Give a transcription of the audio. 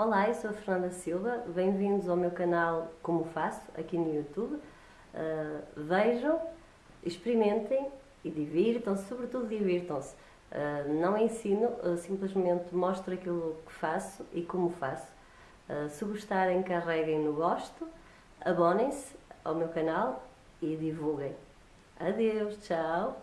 Olá, eu sou a Fernanda Silva, bem-vindos ao meu canal Como Faço, aqui no YouTube. Uh, vejam, experimentem e divirtam-se, sobretudo divirtam-se. Uh, não ensino, uh, simplesmente mostro aquilo que faço e como faço. Ah, se gostarem, carreguem no gosto, abonem-se ao meu canal e divulguem. Adeus, tchau!